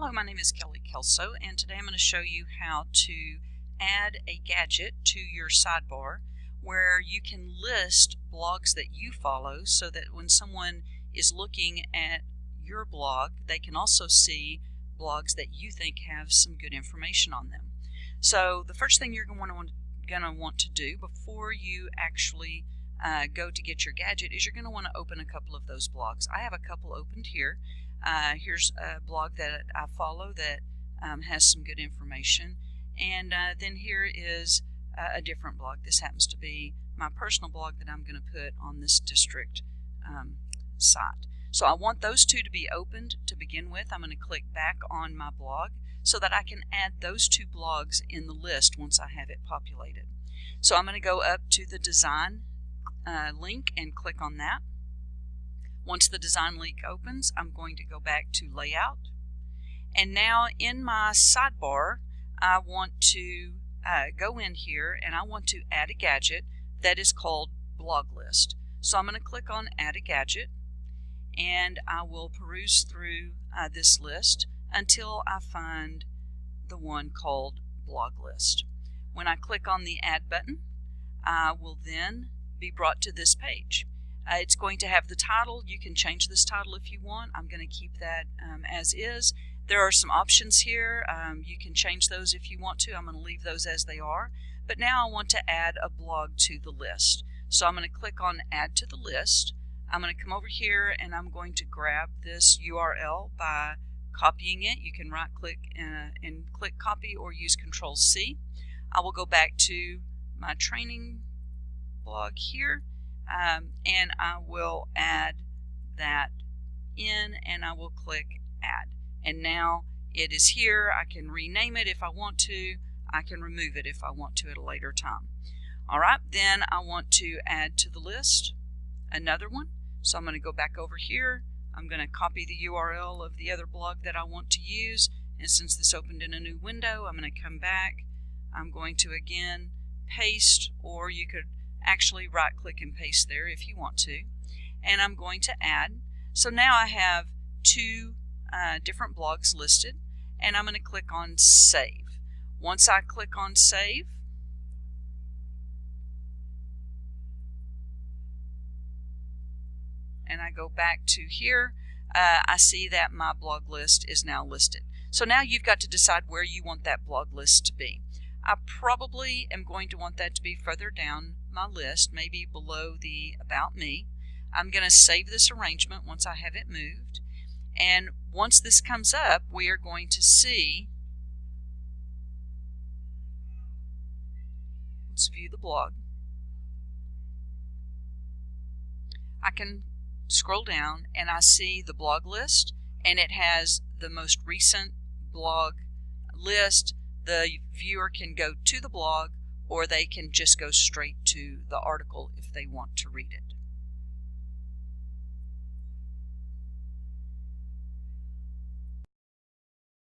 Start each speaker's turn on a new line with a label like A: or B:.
A: Hello, my name is Kelly Kelso and today I'm going to show you how to add a gadget to your sidebar where you can list blogs that you follow so that when someone is looking at your blog they can also see blogs that you think have some good information on them. So the first thing you're going to want, going to, want to do before you actually uh, go to get your gadget is you're going to want to open a couple of those blogs. I have a couple opened here uh, here's a blog that I follow that um, has some good information. And uh, then here is a different blog. This happens to be my personal blog that I'm going to put on this district um, site. So I want those two to be opened to begin with. I'm going to click back on my blog so that I can add those two blogs in the list once I have it populated. So I'm going to go up to the design uh, link and click on that. Once the design link opens, I'm going to go back to layout. And now in my sidebar, I want to uh, go in here and I want to add a gadget that is called blog list. So I'm going to click on add a gadget and I will peruse through uh, this list until I find the one called blog list. When I click on the add button, I will then be brought to this page. Uh, it's going to have the title. You can change this title if you want. I'm going to keep that um, as is. There are some options here. Um, you can change those if you want to. I'm going to leave those as they are. But now I want to add a blog to the list. So I'm going to click on Add to the List. I'm going to come over here and I'm going to grab this URL by copying it. You can right click and, uh, and click copy or use Control C. I will go back to my training blog here um, and I will add that in and I will click add. And now it is here. I can rename it if I want to. I can remove it if I want to at a later time. Alright then I want to add to the list another one. So I'm going to go back over here. I'm going to copy the URL of the other blog that I want to use. And since this opened in a new window I'm going to come back. I'm going to again paste or you could actually right click and paste there if you want to. And I'm going to add. So now I have two uh, different blogs listed and I'm going to click on save. Once I click on save, and I go back to here, uh, I see that my blog list is now listed. So now you've got to decide where you want that blog list to be. I probably am going to want that to be further down my list, maybe below the About Me. I'm going to save this arrangement once I have it moved. And once this comes up, we are going to see, let's view the blog. I can scroll down and I see the blog list and it has the most recent blog list. The viewer can go to the blog or they can just go straight to the article if they want to read it.